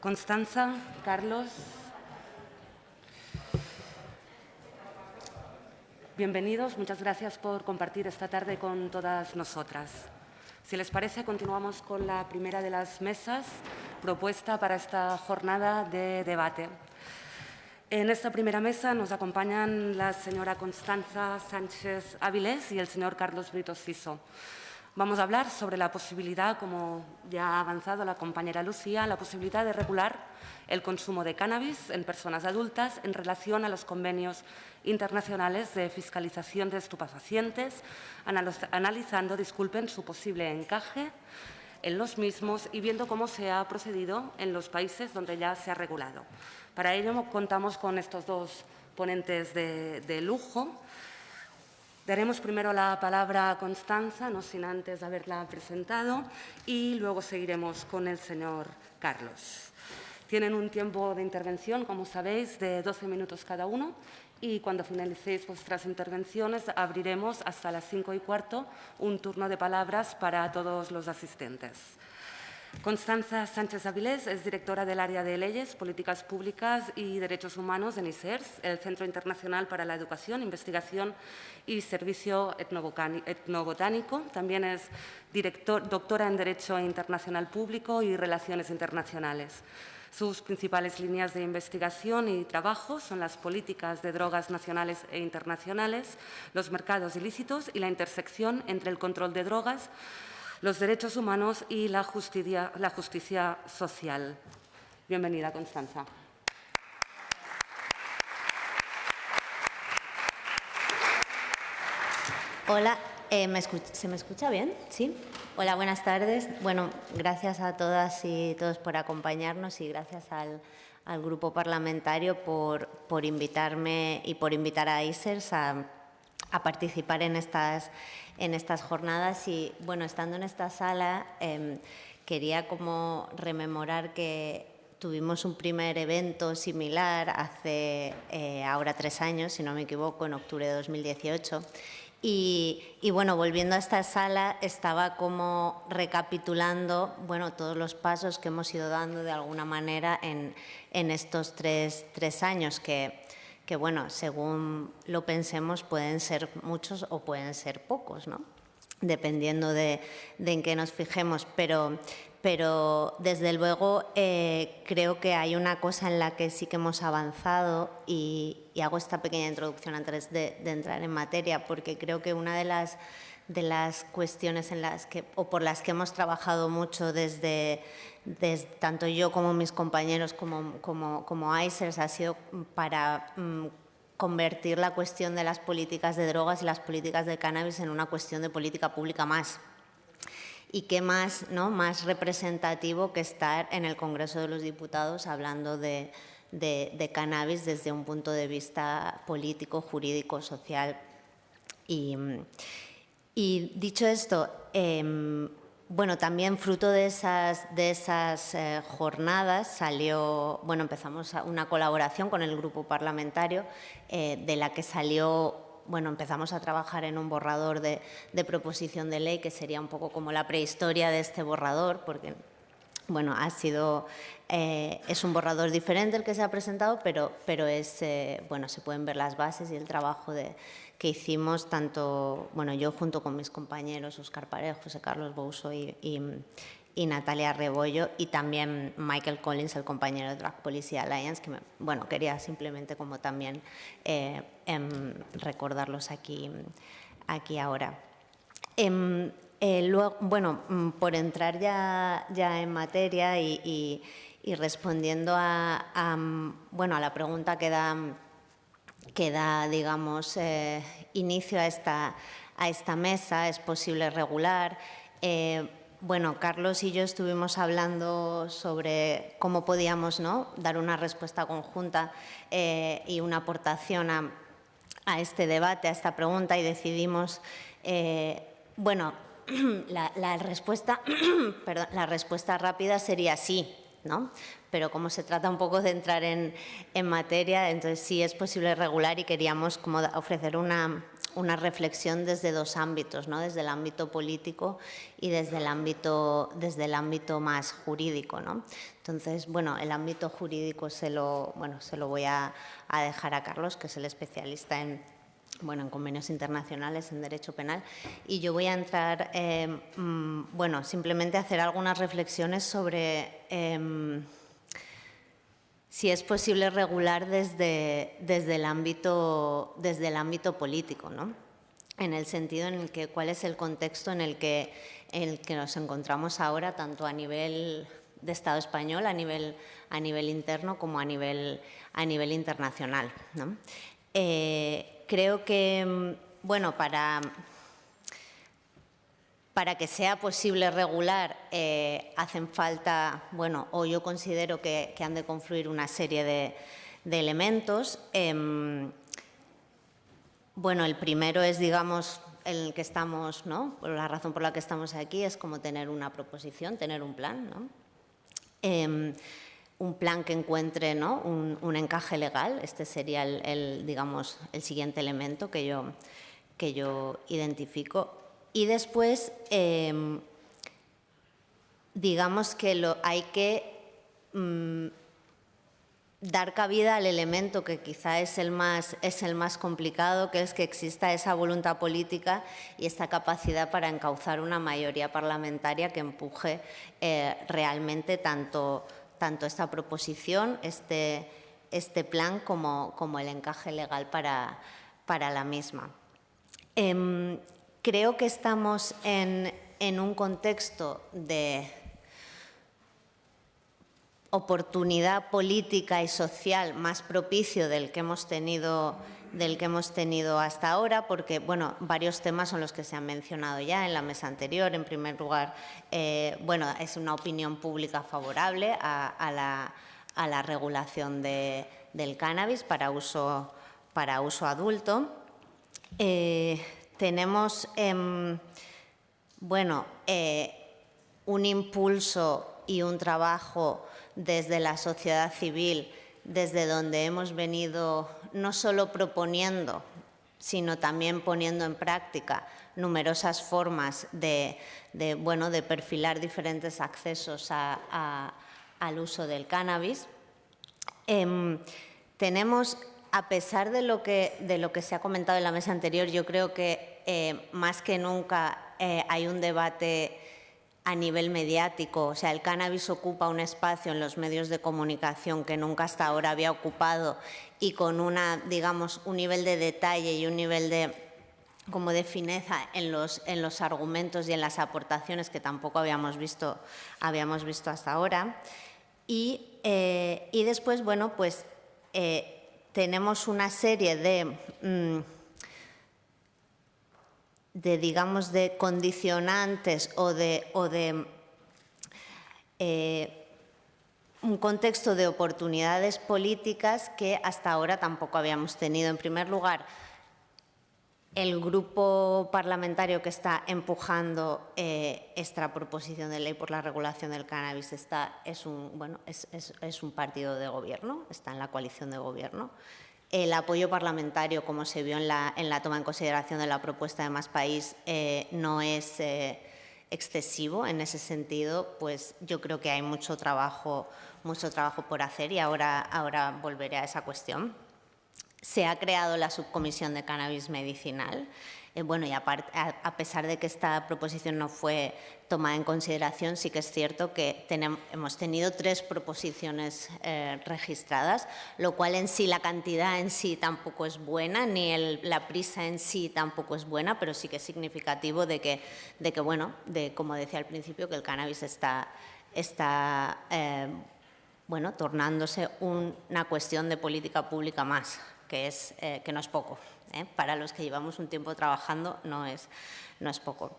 Constanza, Carlos. Bienvenidos, muchas gracias por compartir esta tarde con todas nosotras. Si les parece, continuamos con la primera de las mesas propuesta para esta jornada de debate. En esta primera mesa nos acompañan la señora Constanza Sánchez Áviles y el señor Carlos Brito Siso. Vamos a hablar sobre la posibilidad, como ya ha avanzado la compañera Lucía, la posibilidad de regular el consumo de cannabis en personas adultas en relación a los convenios internacionales de fiscalización de estupefacientes, analizando, disculpen, su posible encaje en los mismos y viendo cómo se ha procedido en los países donde ya se ha regulado. Para ello contamos con estos dos ponentes de, de lujo. Daremos primero la palabra a Constanza, no sin antes haberla presentado, y luego seguiremos con el señor Carlos. Tienen un tiempo de intervención, como sabéis, de 12 minutos cada uno y cuando finalicéis vuestras intervenciones abriremos hasta las cinco y cuarto un turno de palabras para todos los asistentes. Constanza Sánchez Avilés es directora del área de Leyes, Políticas Públicas y Derechos Humanos en ISERS, el Centro Internacional para la Educación, Investigación y Servicio Etnobotánico. También es doctora en Derecho Internacional Público y Relaciones Internacionales. Sus principales líneas de investigación y trabajo son las políticas de drogas nacionales e internacionales, los mercados ilícitos y la intersección entre el control de drogas, los derechos humanos y la justicia, la justicia social. Bienvenida, Constanza. Hola, eh, ¿se me escucha bien? ¿Sí? Hola, buenas tardes. Bueno, gracias a todas y todos por acompañarnos y gracias al, grupo parlamentario por, por, invitarme y por invitar a ISERS a, a participar en estas en estas jornadas y, bueno, estando en esta sala, em, quería como rememorar que tuvimos un primer evento similar hace eh, ahora tres años, si no me equivoco, en octubre de 2018. Y, bueno, volviendo a esta sala, estaba como recapitulando bueno, todos los pasos que hemos ido dando de alguna manera en, en estos tres, tres años que que bueno, según lo pensemos pueden ser muchos o pueden ser pocos, ¿no? dependiendo de, en qué nos fijemos, pero, pero desde luego eh, creo que hay una cosa en la que sí que hemos avanzado y, hago esta pequeña introducción antes de, entrar en materia, porque creo que una de las, de las cuestiones en las que, o por las que hemos trabajado mucho desde, tanto yo como mis compañeros como, como, como ICERS ha sido para mm, convertir la cuestión de las políticas de drogas y las políticas de cannabis en una cuestión de política pública más. Y qué más, ¿no? más representativo que estar en el Congreso de los Diputados hablando de, de, cannabis desde un punto de vista político, jurídico, social. Y, y dicho esto, eh, bueno, también fruto de esas, de esas eh, jornadas salió, bueno, empezamos una colaboración con el grupo parlamentario eh, de la que salió, bueno, empezamos a trabajar en un borrador de, proposición de ley que sería un poco como la prehistoria de este borrador, porque, bueno, ha sido, eh, es un borrador diferente el que se ha presentado, pero, pero es, bueno, se pueden ver las bases y el trabajo de que hicimos tanto, bueno, yo junto con mis compañeros Oscar Parejo, José Carlos Bouso y, Natalia Rebollo y también Michael Collins, el compañero de Drug Policy Alliance, que bueno, quería simplemente como también eh, em, recordarlos aquí, aquí ahora. Em, eh, luego, bueno, mm, por entrar ya, ya en materia y, respondiendo a, bueno, a la pregunta que da que da, digamos, eh, inicio a esta, a esta mesa, es posible regular. Eh, bueno, Carlos y yo estuvimos hablando sobre cómo podíamos ¿no? dar una respuesta conjunta eh, y una aportación a, este debate, a esta pregunta y decidimos, bueno, la, respuesta, la respuesta rápida sería sí, ¿no? Pero como se trata un poco de entrar en, materia, entonces sí es posible regular y queríamos como ofrecer una, una reflexión desde dos ámbitos, ¿no? desde el ámbito político y desde el ámbito, desde el ámbito más jurídico. ¿no? Entonces, bueno, el ámbito jurídico se lo, bueno, se lo voy a, dejar a Carlos, que es el especialista en, bueno, en convenios internacionales, en derecho penal, y yo voy a entrar, eh, mm, bueno, simplemente hacer algunas reflexiones sobre em, si es posible regular desde, desde, el, ámbito, desde el ámbito político, ¿no? en el sentido en el que cuál es el contexto en el que, en el que nos encontramos ahora, tanto a nivel de Estado español, a nivel, a nivel interno como a nivel, a nivel internacional. Eh, creo que, bueno, para para que sea posible regular eh, hacen falta, bueno, o yo considero que, han de confluir una serie de, elementos. Em, bueno, el primero es, digamos, el que estamos, ¿no? La razón por la que estamos aquí es como tener una proposición, tener un plan, ¿no? Em, un plan que encuentre ¿no? un, encaje legal. Este sería el, digamos, el siguiente elemento que yo, que yo identifico. Y después, em, digamos que lo, hay que mm, dar cabida al elemento que quizá es el, más, es el más complicado, que es que exista esa voluntad política y esta capacidad para encauzar una mayoría parlamentaria que empuje eh, realmente tanto, tanto esta proposición, este, este plan, como, como el encaje legal para, para la misma. Em, creo que estamos en, un contexto de oportunidad política y social más propicio del que hemos tenido del que hemos tenido hasta ahora, porque bueno, varios temas son los que se han mencionado ya en la mesa anterior. En primer lugar, eh, bueno, es una opinión pública favorable a, la, regulación del cannabis para uso, para uso adulto. Eh, tenemos em, bueno, eh, un impulso y un trabajo desde la sociedad civil, desde donde hemos venido no solo proponiendo, sino también poniendo en práctica numerosas formas de, bueno, de perfilar diferentes accesos al uso del cannabis. Em, tenemos a pesar de lo, que, se ha comentado en la mesa anterior, yo creo que eh, más que nunca eh, hay un debate a nivel mediático, o sea, el cannabis ocupa un espacio en los medios de comunicación que nunca hasta ahora había ocupado y con una, digamos, un nivel de detalle y un nivel de como de fineza en los, en los argumentos y en las aportaciones que tampoco habíamos visto, habíamos visto hasta ahora. Y, eh, y después, bueno, pues tenemos una serie de, mm, de digamos, de condicionantes o de, o de eh, un contexto de oportunidades políticas que hasta ahora tampoco habíamos tenido. En primer lugar, el grupo parlamentario que está empujando eh, esta proposición de ley por la regulación del cannabis está, es, un, bueno, es, un partido de gobierno, está en la coalición de gobierno. El apoyo parlamentario, como se vio en la, en la toma en consideración de la propuesta de Más País, eh, no es eh, excesivo en ese sentido, pues yo creo que hay mucho trabajo, mucho trabajo por hacer y ahora, ahora volveré a esa cuestión se ha creado la subcomisión de cannabis medicinal. Eh, bueno, y a, pesar de que esta proposición no fue tomada en consideración, sí que es cierto que hemos tenido tres proposiciones eh, registradas, lo cual en sí, la cantidad en sí tampoco es buena, ni la prisa en sí tampoco es buena, pero sí que es significativo de que, de que bueno, de, como decía al principio, que el cannabis está, está eh, bueno, tornándose una cuestión de política pública más que, es, eh, que no es poco. ¿eh? Para los que llevamos un tiempo trabajando no es, no es poco.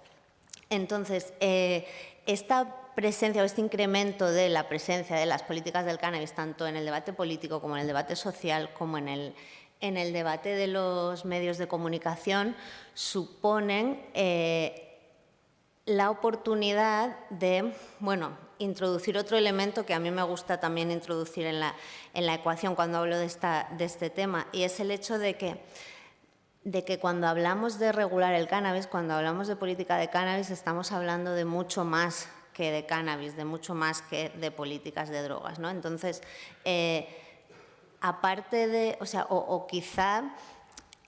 Entonces, eh, esta presencia o este incremento de la presencia de las políticas del cannabis, tanto en el debate político como en el debate social, como en el, en el debate de los medios de comunicación, suponen la oportunidad de, bueno, introducir otro elemento que a mí me gusta también introducir en la, en la ecuación cuando hablo de, esta, de este tema, y es el hecho de que, de que cuando hablamos de regular el cannabis, cuando hablamos de política de cannabis, estamos hablando de mucho más que de cannabis, de mucho más que de políticas de drogas. ¿no? Entonces, eh, aparte de, o sea, o, quizá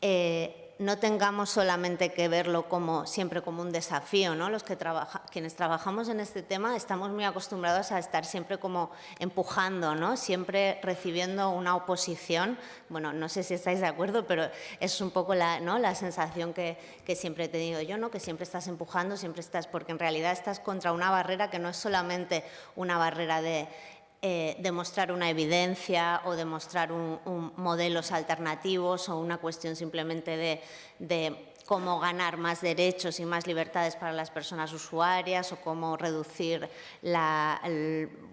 eh, no tengamos solamente que verlo como siempre como un desafío, ¿no? Los que trabaja, quienes trabajamos en este tema estamos muy acostumbrados a estar siempre como empujando, ¿no? Siempre recibiendo una oposición. Bueno, no sé si estáis de acuerdo, pero es un poco la, ¿no? la sensación que, que siempre he tenido yo, ¿no? Que siempre estás empujando, siempre estás, porque en realidad estás contra una barrera que no es solamente una barrera de eh, demostrar una evidencia o demostrar un, modelos alternativos o una cuestión simplemente de, cómo ganar más derechos y más libertades para las personas usuarias o cómo reducir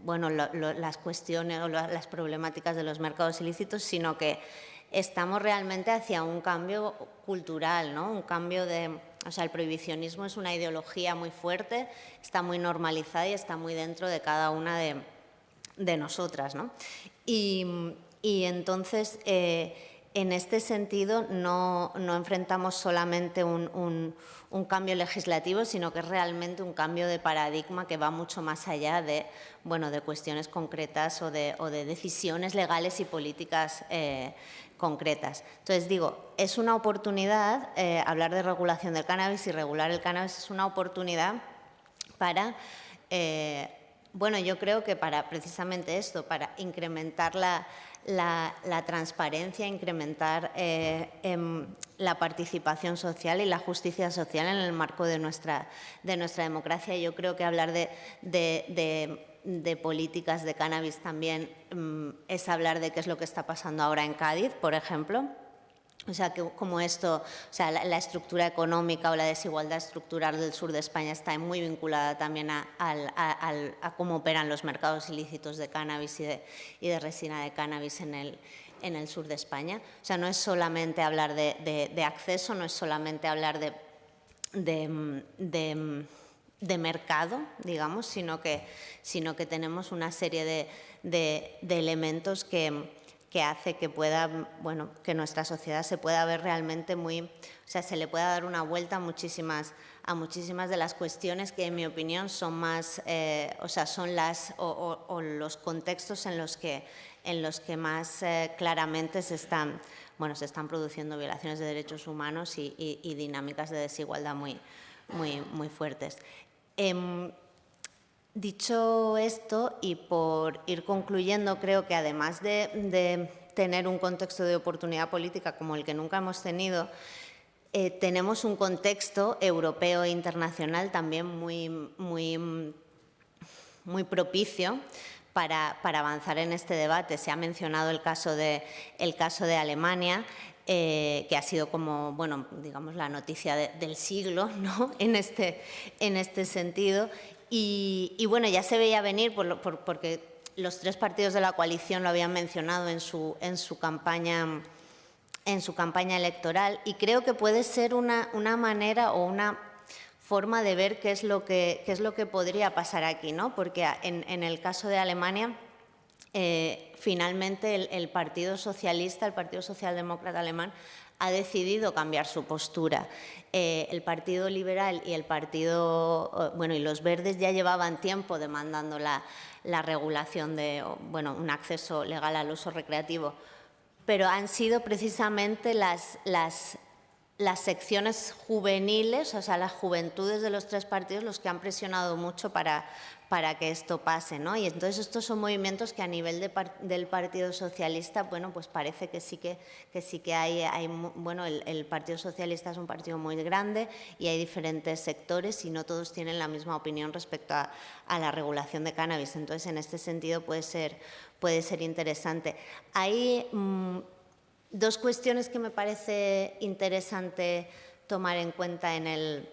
bueno, las cuestiones o las problemáticas de los mercados ilícitos, sino que estamos realmente hacia un cambio cultural, ¿no? un cambio de... O sea, el prohibicionismo es una ideología muy fuerte, está muy normalizada y está muy dentro de cada una de, de nosotras. ¿no? Y, entonces, eh, en este sentido, no, enfrentamos solamente un, cambio legislativo, sino que es realmente un cambio de paradigma que va mucho más allá de, bueno, de cuestiones concretas o de, decisiones legales y políticas eh, concretas. Entonces, digo, es una oportunidad, eh, hablar de regulación del cannabis y regular el cannabis es una oportunidad para bueno, yo creo que para precisamente esto, para incrementar la, transparencia, incrementar eh, em, la participación social y la justicia social en el marco de nuestra, de nuestra democracia. Yo creo que hablar de, de, políticas de cannabis también mm, es hablar de qué es lo que está pasando ahora en Cádiz, por ejemplo. O sea, que como esto, o sea, la, estructura económica o la desigualdad estructural del sur de España está muy vinculada también a, cómo operan los mercados ilícitos de cannabis y de, resina de cannabis en el, sur de España. O sea, no es solamente hablar de, acceso, no es solamente hablar de, mercado, digamos, sino que tenemos una serie de elementos que que hace que pueda, bueno, que nuestra sociedad se pueda ver realmente muy, o sea, se le pueda dar una vuelta a muchísimas, a muchísimas de las cuestiones que en mi opinión son más, eh, o sea, son las, o, los contextos en los que, en los que más eh, claramente se están, bueno, se están produciendo violaciones de derechos humanos y, dinámicas de desigualdad muy, muy, muy fuertes. Em, Dicho esto, y por ir concluyendo, creo que además de, tener un contexto de oportunidad política como el que nunca hemos tenido, eh, tenemos un contexto europeo e internacional también muy, muy, muy propicio para, avanzar en este debate. Se ha mencionado el caso de, el caso de Alemania, eh, que ha sido como, bueno, digamos, la noticia del siglo ¿no? en, este, en este sentido. Y, bueno, ya se veía venir porque los tres partidos de la coalición lo habían mencionado en su, en su, campaña, en su campaña electoral y creo que puede ser una, una manera o una forma de ver qué es lo que, qué es lo que podría pasar aquí, ¿no? porque en, el caso de Alemania eh, finalmente el, Partido Socialista, el Partido Socialdemócrata Alemán, ha decidido cambiar su postura. Eh, el Partido Liberal y el Partido, eh, bueno, y los Verdes ya llevaban tiempo demandando la, regulación de, bueno, un acceso legal al uso recreativo, pero han sido precisamente las, las, las secciones juveniles, o sea, las juventudes de los tres partidos los que han presionado mucho para, para que esto pase. ¿no? Y entonces estos son movimientos que a nivel del Partido Socialista, bueno, pues parece que sí que, que sí que hay, hay bueno, el, Partido Socialista es un partido muy grande y hay diferentes sectores y no todos tienen la misma opinión respecto a, la regulación de cannabis. Entonces, en este sentido puede ser, puede ser interesante. Hay mm, dos cuestiones que me parece interesante tomar en cuenta en el,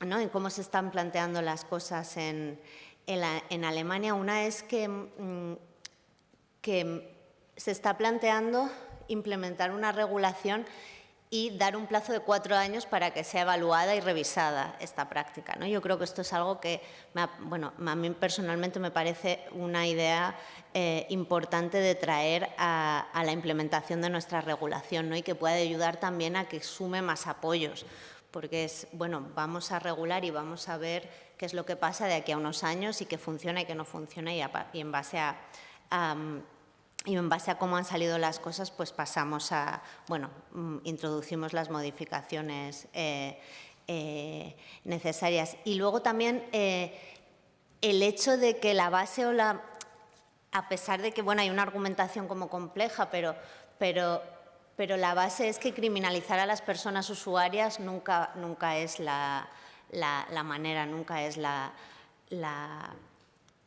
¿no? en cómo se están planteando las cosas en, en, Alemania. Una es que, mm, que se está planteando implementar una regulación y dar un plazo de cuatro años para que sea evaluada y revisada esta práctica. ¿no? Yo creo que esto es algo que, bueno, a mí personalmente me parece una idea eh, importante de traer a, la implementación de nuestra regulación ¿no? y que puede ayudar también a que sume más apoyos, porque es, bueno, vamos a regular y vamos a ver qué es lo que pasa de aquí a unos años y qué funciona y qué no funciona y, en base a y en base a cómo han salido las cosas, pues pasamos a, bueno, mm, introducimos las modificaciones eh, eh, necesarias. Y luego también eh, el hecho de que la base o la, a pesar de que, bueno, hay una argumentación como compleja, pero, pero, pero la base es que criminalizar a las personas usuarias nunca, nunca es la, la, manera, nunca es la, la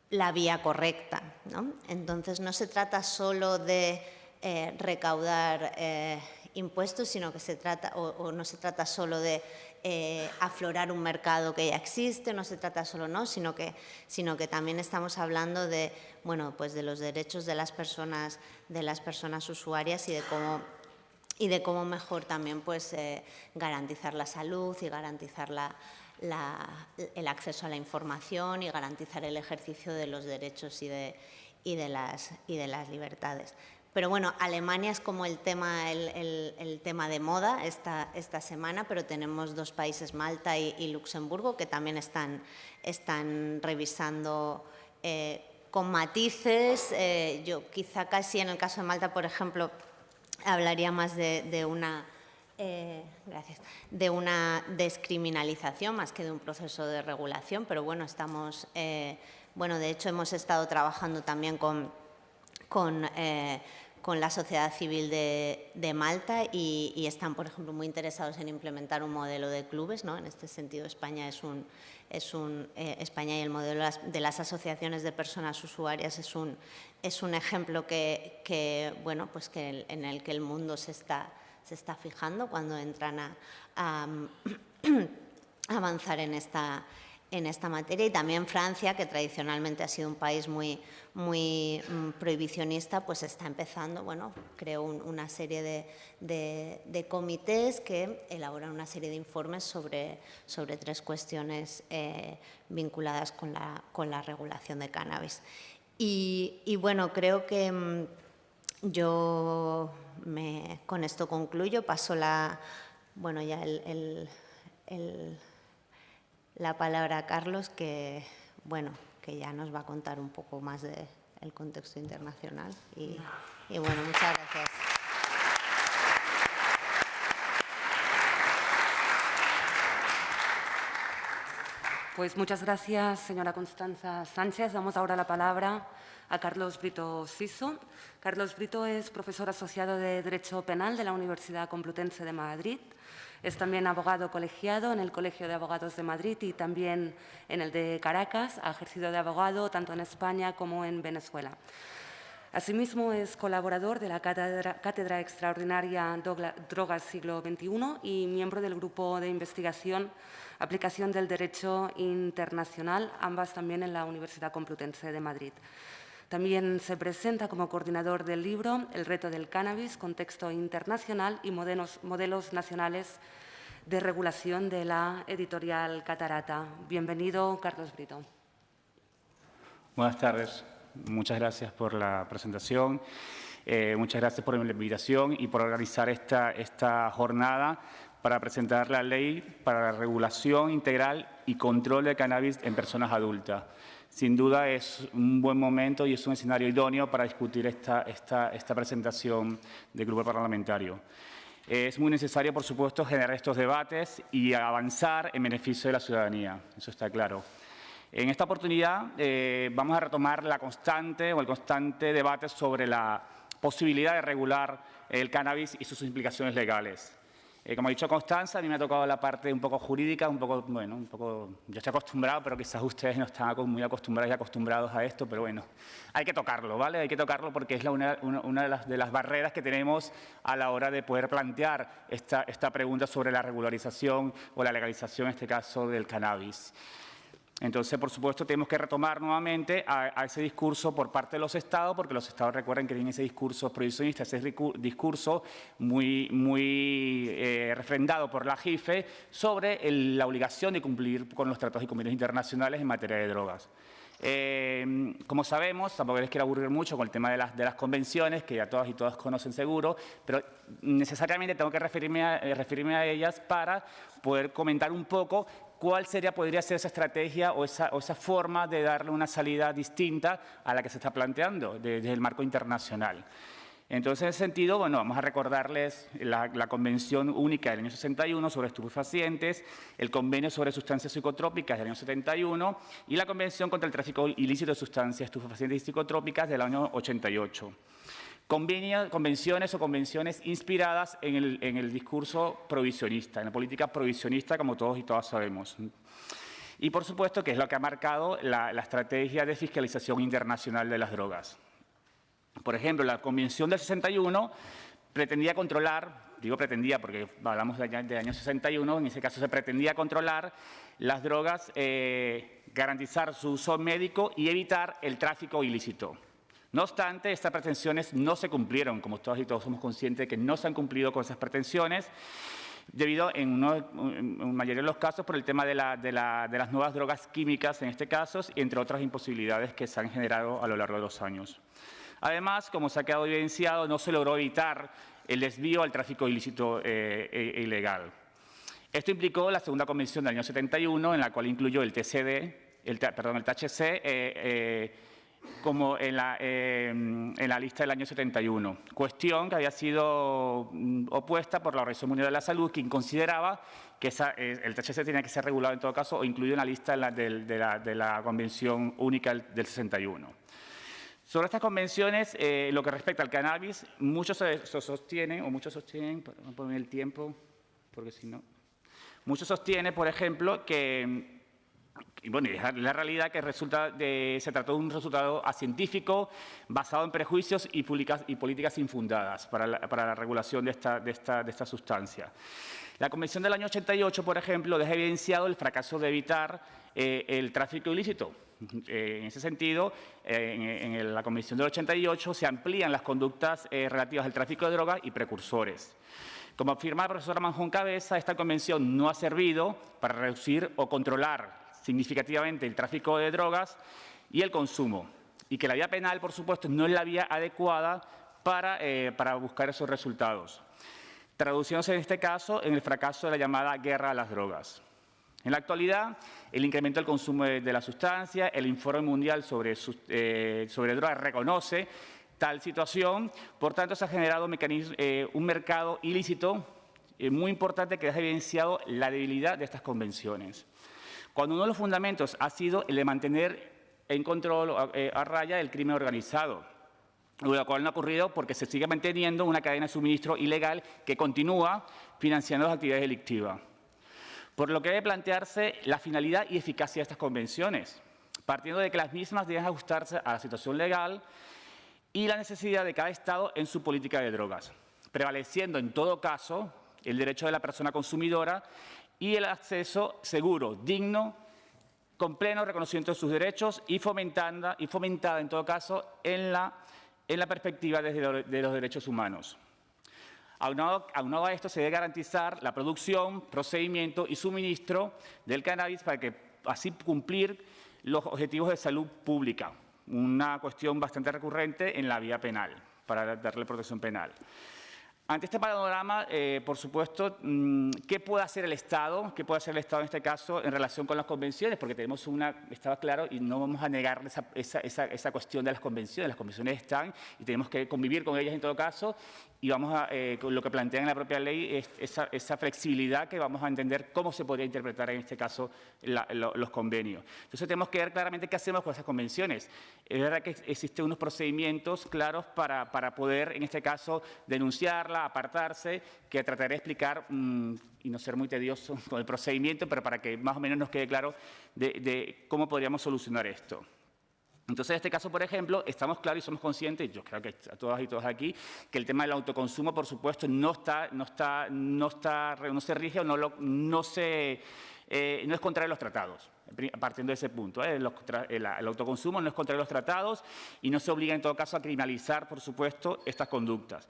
la vía correcta. ¿no? Entonces, no se trata solo de eh, recaudar eh, impuestos, sino que se trata, o, no se trata solo de eh, aflorar un mercado que ya existe, no se trata solo, no, sino que, sino que también estamos hablando de, bueno, pues de los derechos de las personas, de las personas usuarias y de cómo y de cómo mejor también pues, garantizar la salud y garantizar la, el acceso a la información y garantizar el ejercicio de los derechos y de, y de, las, y de las libertades. Pero bueno, Alemania es como el tema, el, tema de moda esta, esta, semana, pero tenemos dos países, Malta y, Luxemburgo, que también están, están revisando eh, con matices. Eh, yo quizá casi en el caso de Malta, por ejemplo, hablaría más de una eh, gracias. De una descriminalización más que de un proceso de regulación, pero bueno, estamos, eh, bueno, de hecho hemos estado trabajando también con, con, eh, con la sociedad civil de, de Malta y, están, por ejemplo, muy interesados en implementar un modelo de clubes, ¿no? En este sentido, España es un, es un España y el modelo de las asociaciones de personas usuarias es un, es un ejemplo que, que bueno, pues que en el que el mundo se está se está fijando cuando entran a, avanzar en esta, en esta materia y también Francia, que tradicionalmente ha sido un país muy, muy mm, prohibicionista, pues está empezando, bueno, creó una serie de, de, comités que elaboran una serie de informes sobre, sobre tres cuestiones eh, vinculadas con la, con la regulación de cannabis. Y, y bueno, creo que mm, yo me, con esto concluyo, paso la, bueno, ya el, la palabra a Carlos, que, bueno, que ya nos va a contar un poco más del contexto internacional. Y, y bueno, muchas gracias. Pues muchas gracias, señora Constanza Sánchez. Damos ahora la palabra a Carlos Brito Siso. Carlos Brito es profesor asociado de Derecho Penal de la Universidad Complutense de Madrid. Es también abogado colegiado en el Colegio de Abogados de Madrid y también en el de Caracas. Ha ejercido de abogado tanto en España como en Venezuela. Asimismo, es colaborador de la Cátedra, Extraordinaria Drogas Siglo XXI y miembro del Grupo de Investigación Aplicación del Derecho Internacional, ambas también en la Universidad Complutense de Madrid. También se presenta como coordinador del libro El reto del cannabis, contexto internacional y modelos, modelos nacionales de regulación de la editorial Catarata. Bienvenido, Carlos Brito. Buenas tardes. Muchas gracias por la presentación. Eh, muchas gracias por la invitación y por organizar esta, esta jornada para presentar la ley para la regulación integral y control de cannabis en personas adultas. Sin duda es un buen momento y es un escenario idóneo para discutir esta, esta, esta presentación del grupo parlamentario. Es muy necesario, por supuesto, generar estos debates y avanzar en beneficio de la ciudadanía, eso está claro. En esta oportunidad eh, vamos a retomar la constante o el constante debate sobre la posibilidad de regular el cannabis y sus implicaciones legales. Eh, como ha dicho Constanza, a mí me ha tocado la parte un poco jurídica, un poco, bueno, un poco, yo estoy acostumbrado, pero quizás ustedes no están muy acostumbrados y acostumbrados a esto, pero bueno, hay que tocarlo, ¿vale? Hay que tocarlo porque es una, de, las, barreras que tenemos a la hora de poder plantear esta pregunta sobre la regularización o la legalización, en este caso, del cannabis. Entonces, por supuesto, tenemos que retomar nuevamente a, ese discurso por parte de los Estados, porque los Estados recuerden que tienen ese discurso prohibicionista, ese discurso muy, muy eh, refrendado por la JIFE sobre la obligación de cumplir con los tratados y convenios internacionales en materia de drogas. Eh, como sabemos, tampoco les quiero aburrir mucho con el tema de las, convenciones, que ya todas y todas conocen seguro, pero necesariamente tengo que referirme a, eh, referirme a ellas para poder comentar un poco cuál sería, podría ser esa estrategia o esa, o esa, forma de darle una salida distinta a la que se está planteando desde el marco internacional. Entonces, en ese sentido, bueno, vamos a recordarles la, Convención Única del año 61 sobre estupefacientes, el Convenio sobre sustancias psicotrópicas del año 71 y la Convención contra el tráfico ilícito de sustancias estupefacientes y psicotrópicas del año 88. Convenciones o convenciones inspiradas en el, discurso provisionista, en la política provisionista, como todos y todas sabemos. Y, por supuesto, que es lo que ha marcado la estrategia de fiscalización internacional de las drogas. Por ejemplo, la Convención del 61 pretendía controlar, digo pretendía porque hablamos del año 61, en ese caso se pretendía controlar las drogas, eh, garantizar su uso médico y evitar el tráfico ilícito. No obstante, estas pretensiones no se cumplieron, como todos y todos somos conscientes de que no se han cumplido con esas pretensiones, debido en, en mayoría de los casos por el tema de, las nuevas drogas químicas en este caso, entre otras imposibilidades que se han generado a lo largo de los años. Además, como se ha quedado evidenciado, no se logró evitar el desvío al tráfico ilícito eh, e ilegal. Esto implicó la segunda convención del año 71, en la cual incluyó el TCD, el, perdón, el THC, eh, eh, como en la, en la, lista del año 71. Cuestión que había sido mm, opuesta por la Organización Mundial de la Salud, quien consideraba que el THC tenía que ser regulado en todo caso o incluido en la lista de la, de la Convención Única del 61. Sobre estas convenciones, eh, lo que respecta al cannabis, muchos se, sostienen, o muchos sostienen, poner el tiempo, porque si no, muchos sostienen, por ejemplo, que y bueno, la realidad que resulta de, se trató de un resultado acientífico basado en prejuicios y, y políticas infundadas para la, para la regulación de esta, de, esta, de esta, sustancia. La Convención del año 88, por ejemplo, deja evidenciado el fracaso de evitar eh, el tráfico ilícito, eh, en ese sentido, eh, en, la Convención del 88 se amplían las conductas eh, relativas al tráfico de drogas y precursores. Como afirma la profesora Manjón Cabeza, esta convención no ha servido para reducir o controlar significativamente el tráfico de drogas y el consumo, y que la vía penal, por supuesto, no es la vía adecuada para, para buscar esos resultados, traduciéndose en este caso en el fracaso de la llamada guerra a las drogas. En la actualidad, el incremento del consumo de, la sustancia, el informe mundial sobre, eh, sobre drogas reconoce tal situación, por tanto se ha generado un, eh, mercado ilícito eh, muy importante que ha evidenciado la debilidad de estas convenciones. Cuando uno de los fundamentos ha sido el de mantener en control a raya el crimen organizado, lo cual no ha ocurrido porque se sigue manteniendo una cadena de suministro ilegal que continúa financiando las actividades delictivas. Por lo que debe plantearse la finalidad y eficacia de estas convenciones, partiendo de que las mismas deben ajustarse a la situación legal y la necesidad de cada Estado en su política de drogas, prevaleciendo en todo caso el derecho de la persona consumidora y el acceso seguro, digno, con pleno reconocimiento de sus derechos y fomentada, y fomentada en todo caso en la, en la perspectiva de los derechos humanos. Aunado, a esto, se debe garantizar la producción, procedimiento y suministro del cannabis para que así cumplir los objetivos de salud pública, una cuestión bastante recurrente en la vía penal, para darle protección penal. Ante este panorama, eh, por supuesto, mm, ¿qué puede hacer el Estado? ¿Qué puede hacer el Estado en este caso en relación con las convenciones? Porque tenemos una, estaba claro, y no vamos a negar esa, esa cuestión de las convenciones. Las convenciones están y tenemos que convivir con ellas en todo caso y vamos a, eh, lo que plantea en la propia ley es esa, flexibilidad que vamos a entender cómo se podría interpretar en este caso los convenios. Entonces tenemos que ver claramente qué hacemos con esas convenciones. Es verdad que existen unos procedimientos claros para, para poder, en este caso, denunciarla, apartarse, que trataré de explicar mm, y no ser muy tedioso con el procedimiento, pero para que más o menos nos quede claro de cómo podríamos solucionar esto. Entonces, en este caso, por ejemplo, estamos claros y somos conscientes, yo creo que a todas y todos aquí, que el tema del autoconsumo, por supuesto, no, está, no, está, no, está, no se rige o no, se eh, no es contrario a los tratados, partiendo de ese punto. ¿eh? el, autoconsumo no es contrario a los tratados y no se obliga en todo caso a criminalizar, por supuesto, estas conductas.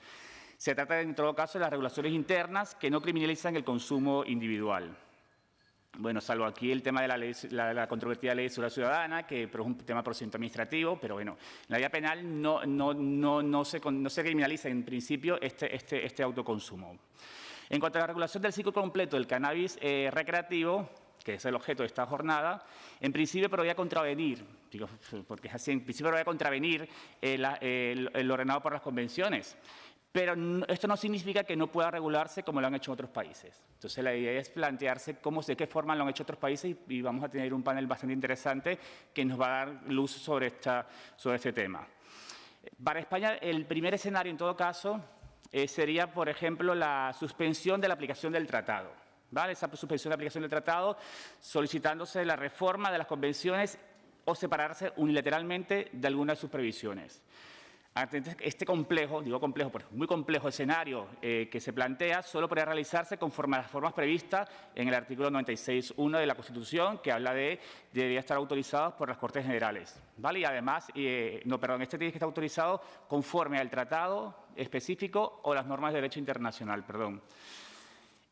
Se trata en todo caso de las regulaciones internas que no criminalizan el consumo individual. Bueno, salvo aquí el tema de la, ley, la, controvertida ley de seguridad ciudadana, que es un tema procedimiento administrativo, pero bueno, en la vía penal no, no, no, no, se, no se criminaliza en principio este, este, este autoconsumo. En cuanto a la regulación del ciclo completo del cannabis eh, recreativo, que es el objeto de esta jornada, en principio pero voy a contravenir, digo, porque es así, en principio voy a contravenir el, el ordenado por las convenciones. Pero esto no significa que no pueda regularse como lo han hecho otros países. Entonces, la idea es plantearse cómo, de qué forma lo han hecho otros países y, vamos a tener un panel bastante interesante que nos va a dar luz sobre, este tema. Para España, el primer escenario, en todo caso, eh, sería, por ejemplo, la suspensión de la aplicación del tratado. ¿vale? Esa suspensión de la aplicación del tratado solicitándose la reforma de las convenciones o separarse unilateralmente de alguna de sus previsiones este complejo, digo complejo, porque muy complejo escenario eh, que se plantea, solo podría realizarse conforme a las formas previstas en el artículo 96.1 de la Constitución, que habla de debería estar autorizados por las Cortes Generales. ¿vale? Y además, eh, no, perdón, este tiene que estar autorizado conforme al tratado específico o las normas de derecho internacional, perdón.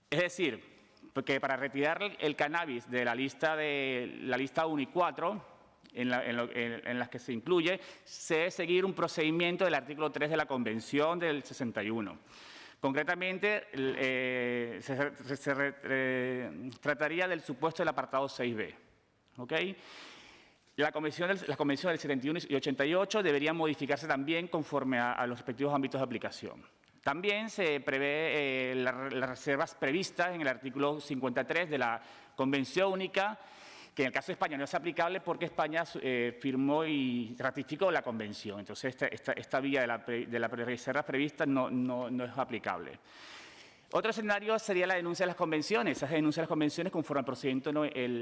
Es decir, porque para retirar el cannabis de la lista, de, la lista 1 y 4, en, las que se incluye, se debe seguir un procedimiento del artículo 3 de la Convención del 61. Concretamente, eh, se, eh, trataría del supuesto del apartado 6b. La convención, del, la convención del 71 y 88 deberían modificarse también conforme a, los respectivos ámbitos de aplicación. También se prevé eh, las reservas previstas en el artículo 53 de la Convención Única que en el caso de España no es aplicable porque España eh, firmó y ratificó la convención. Entonces, esta, vía de la, reserva prevista no, no, es aplicable. Otro escenario sería la denuncia de las convenciones. Esas denuncias de las convenciones conforme al procedimiento,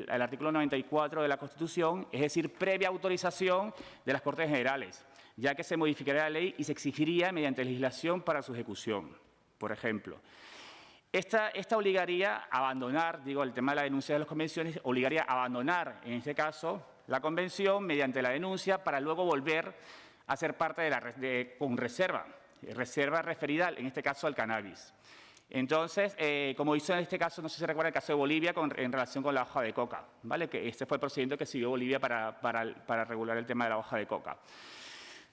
artículo 94 de la Constitución, es decir, previa autorización de las Cortes Generales, ya que se modificaría la ley y se exigiría mediante legislación para su ejecución, por ejemplo. Esta, obligaría a abandonar, digo, el tema de la denuncia de las convenciones, obligaría a abandonar, en este caso, la convención mediante la denuncia para luego volver a ser parte de la de, con reserva, reserva referida, en este caso, al cannabis. Entonces, eh, como hizo en este caso, no sé si se recuerda el caso de Bolivia en relación con la hoja de coca, ¿vale? que este fue el procedimiento que siguió Bolivia para, para regular el tema de la hoja de coca.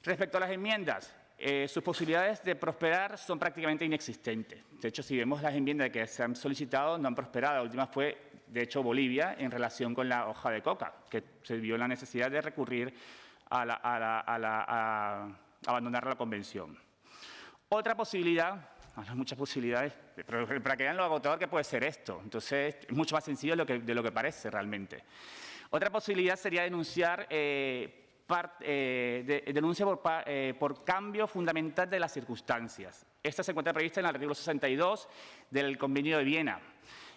Respecto a las enmiendas, eh, sus posibilidades de prosperar son prácticamente inexistentes. De hecho, si vemos las enmiendas que se han solicitado, no han prosperado. La última fue, de hecho, Bolivia en relación con la hoja de coca, que se vio la necesidad de recurrir a, abandonar la convención. Otra posibilidad, hay muchas posibilidades, pero para que vean lo agotador que puede ser esto. Entonces, es mucho más sencillo de lo que, de lo que parece realmente. Otra posibilidad sería denunciar eh, eh, denuncia eh, por, cambio fundamental de las circunstancias. Esta se encuentra prevista en el artículo 62 del Convenio de Viena.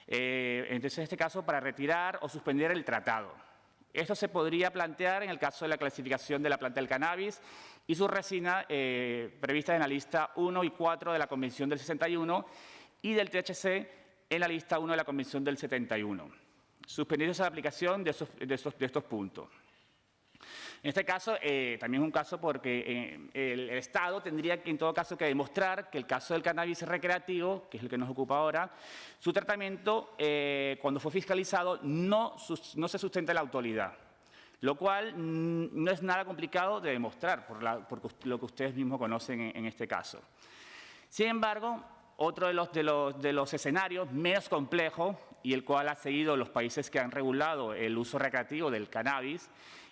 Eh, entonces, en este caso, para retirar o suspender el tratado. Esto se podría plantear en el caso de la clasificación de la planta del cannabis y su resina prevista en la lista 1 y 4 de la Convención del 61 y del THC en la lista 1 de la Convención del 71, suspendiendo la aplicación de estos puntos. En este caso, eh, también es un caso porque eh, el, Estado tendría que, en todo caso, que demostrar que el caso del cannabis recreativo, que es el que nos ocupa ahora, su tratamiento, eh, cuando fue fiscalizado, no, no se sustenta en la autoridad lo cual mm, no es nada complicado de demostrar por, lo que ustedes mismos conocen en, este caso. Sin embargo, otro de los, de, los, de los, escenarios menos complejo y el cual ha seguido los países que han regulado el uso recreativo del cannabis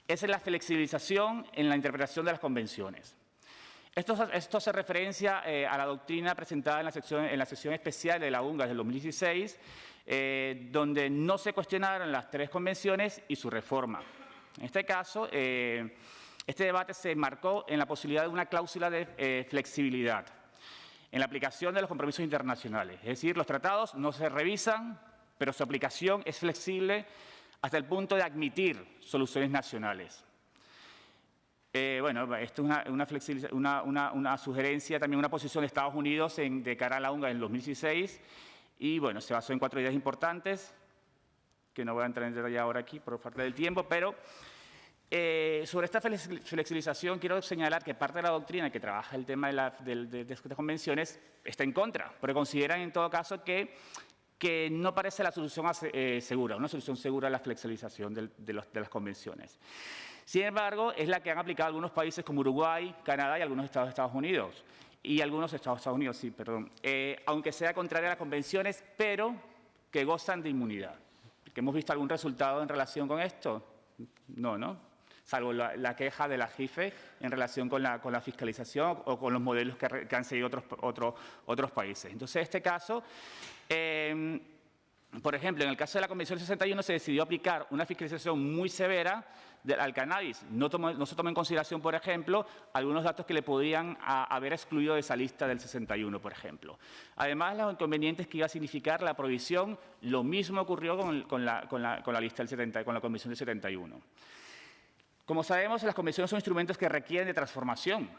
es la flexibilización en la interpretación de las convenciones. Esto, hace referencia eh, a la doctrina presentada en la, sesión especial de la UNGA del 2016, eh, donde no se cuestionaron las tres convenciones y su reforma. En este caso, eh, este debate se marcó en la posibilidad de una cláusula de flexibilidad en la aplicación de los compromisos internacionales. Es decir, los tratados no se revisan, pero su aplicación es flexible hasta el punto de admitir soluciones nacionales. Eh, bueno, esto es una, sugerencia, también una posición de Estados Unidos de cara a la UNGA en 2016 y bueno, se basó en cuatro ideas importantes. que no voy a entrar en detalle ahora aquí por falta del tiempo, pero eh, sobre esta flexibilización quiero señalar que parte de la doctrina que trabaja el tema de, la, estas convenciones está en contra, porque consideran en todo caso que, que no parece la solución eh, segura, una solución segura a la flexibilización de, las convenciones. Sin embargo, es la que han aplicado algunos países como Uruguay, Canadá y algunos estados de Estados Unidos. Y algunos estados de Estados Unidos, sí, perdón. Eh, aunque sea contraria a las convenciones, pero que gozan de inmunidad. ¿Que hemos visto algún resultado en relación con esto? No, ¿no? Salvo la, queja de la JIFE en relación con la, fiscalización o con los modelos que, han seguido otros, otros, países. Entonces, en este caso, em, por ejemplo, en el caso de la Convención 61 se decidió aplicar una fiscalización muy severa al cannabis. No, no, se toma en consideración, por ejemplo, algunos datos que le podían haber excluido de esa lista del 61, por ejemplo. Además, los inconvenientes que iba a significar la prohibición, lo mismo ocurrió con, la, lista del 70, con la Convención del 71. Como sabemos, las convenciones son instrumentos que requieren de transformación.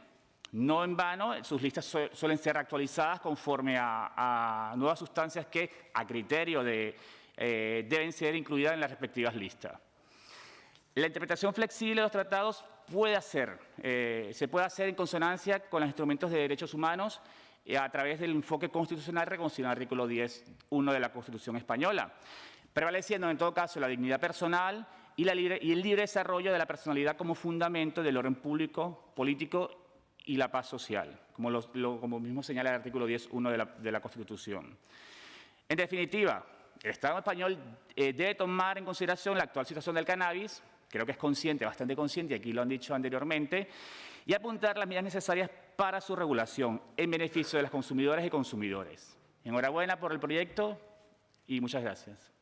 No en vano, sus listas suelen ser actualizadas conforme a, nuevas sustancias que, a criterio de, eh, deben ser incluidas en las respectivas listas. La interpretación flexible de los tratados puede hacer, eh, se puede hacer en consonancia con los instrumentos de derechos humanos eh, a través del enfoque constitucional reconocido en el artículo 10.1 de la Constitución española, prevaleciendo en todo caso la dignidad personal y, el libre desarrollo de la personalidad como fundamento del orden público, político y la paz social, como, mismo señala el artículo 10.1 de la, Constitución. En definitiva, el Estado español eh, debe tomar en consideración la actual situación del cannabis, creo que es consciente, bastante consciente, aquí lo han dicho anteriormente, y apuntar las medidas necesarias para su regulación en beneficio de las consumidoras y consumidores. Enhorabuena por el proyecto y muchas gracias.